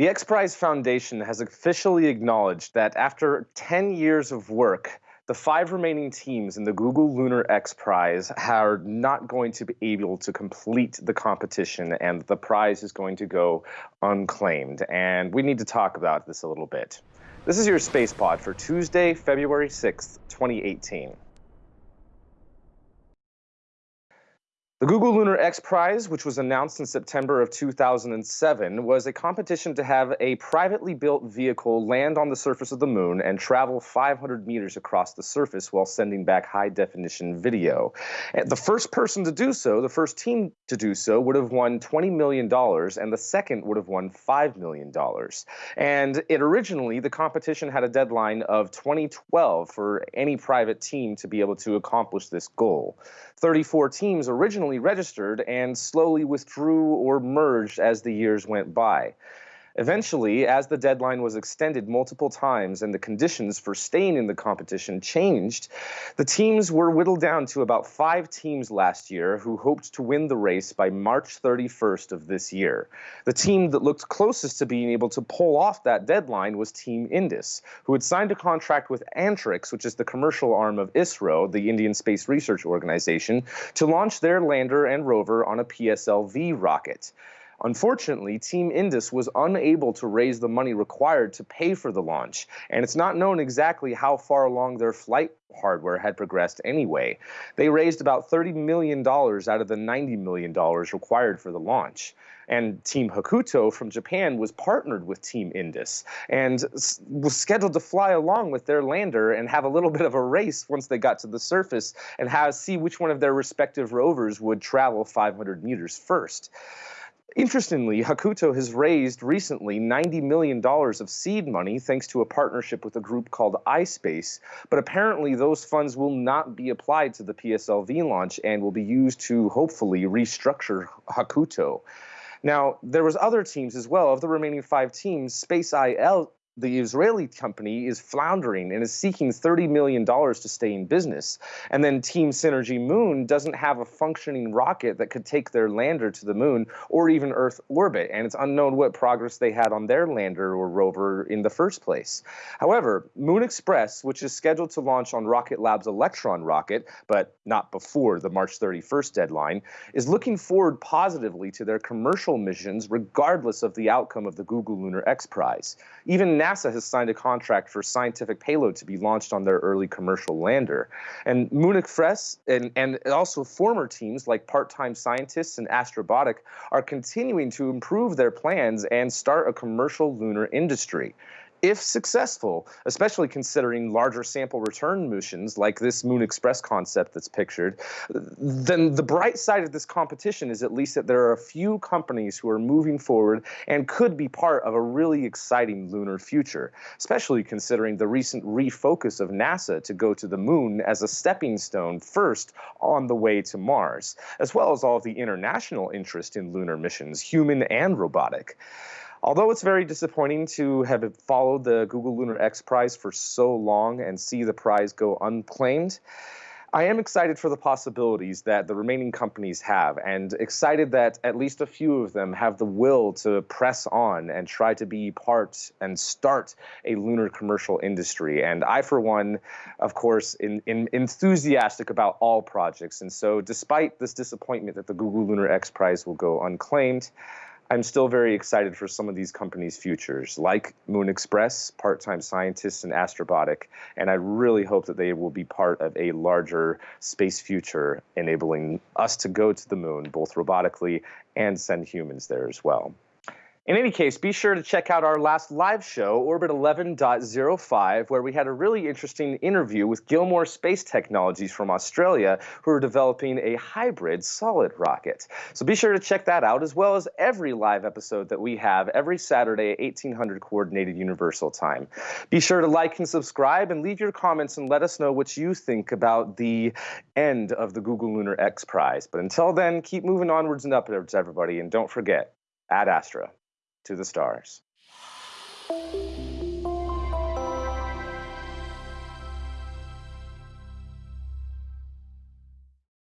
The X Prize Foundation has officially acknowledged that after 10 years of work, the five remaining teams in the Google Lunar X Prize are not going to be able to complete the competition, and the prize is going to go unclaimed. And we need to talk about this a little bit. This is your Space Pod for Tuesday, February 6th, 2018. The Google Lunar X Prize, which was announced in September of 2007, was a competition to have a privately built vehicle land on the surface of the moon and travel 500 meters across the surface while sending back high definition video. The first person to do so, the first team to do so, would have won $20 million, and the second would have won $5 million. And it originally, the competition had a deadline of 2012 for any private team to be able to accomplish this goal. 34 teams originally registered and slowly withdrew or merged as the years went by. Eventually, as the deadline was extended multiple times and the conditions for staying in the competition changed, the teams were whittled down to about five teams last year who hoped to win the race by March 31st of this year. The team that looked closest to being able to pull off that deadline was Team Indus, who had signed a contract with Antrix, which is the commercial arm of ISRO, the Indian Space Research Organization, to launch their lander and rover on a PSLV rocket. Unfortunately, Team Indus was unable to raise the money required to pay for the launch, and it's not known exactly how far along their flight hardware had progressed anyway. They raised about $30 million out of the $90 million required for the launch. And Team Hakuto from Japan was partnered with Team Indus and was scheduled to fly along with their lander and have a little bit of a race once they got to the surface and have, see which one of their respective rovers would travel 500 meters first. Interestingly, Hakuto has raised recently $90 million of seed money thanks to a partnership with a group called iSpace, but apparently those funds will not be applied to the PSLV launch and will be used to hopefully restructure Hakuto. Now, there was other teams as well. Of the remaining five teams, Space IL the Israeli company is floundering and is seeking $30 million to stay in business. And then Team Synergy Moon doesn't have a functioning rocket that could take their lander to the moon or even Earth orbit. And it's unknown what progress they had on their lander or rover in the first place. However, Moon Express, which is scheduled to launch on Rocket Lab's Electron rocket, but not before the March 31st deadline, is looking forward positively to their commercial missions regardless of the outcome of the Google Lunar X Prize. Even NASA has signed a contract for scientific payload to be launched on their early commercial lander. And Moon Express and, and also former teams like part-time scientists and Astrobotic are continuing to improve their plans and start a commercial lunar industry if successful, especially considering larger sample return missions like this Moon Express concept that's pictured, then the bright side of this competition is at least that there are a few companies who are moving forward and could be part of a really exciting lunar future, especially considering the recent refocus of NASA to go to the moon as a stepping stone first on the way to Mars, as well as all of the international interest in lunar missions, human and robotic. Although it's very disappointing to have followed the Google Lunar X Prize for so long and see the prize go unclaimed, I am excited for the possibilities that the remaining companies have, and excited that at least a few of them have the will to press on and try to be part and start a lunar commercial industry. And I, for one, of course, in, in enthusiastic about all projects. And so, despite this disappointment that the Google Lunar X Prize will go unclaimed, I'm still very excited for some of these companies' futures, like Moon Express, Part Time Scientists, and Astrobotic. And I really hope that they will be part of a larger space future, enabling us to go to the moon, both robotically and send humans there as well. In any case, be sure to check out our last live show, Orbit 11.05, where we had a really interesting interview with Gilmour Space Technologies from Australia, who are developing a hybrid solid rocket. So be sure to check that out, as well as every live episode that we have every Saturday at 1800 Coordinated Universal Time. Be sure to like and subscribe and leave your comments and let us know what you think about the end of the Google Lunar X Prize. But until then, keep moving onwards and upwards, everybody, and don't forget, ad astra to the stars.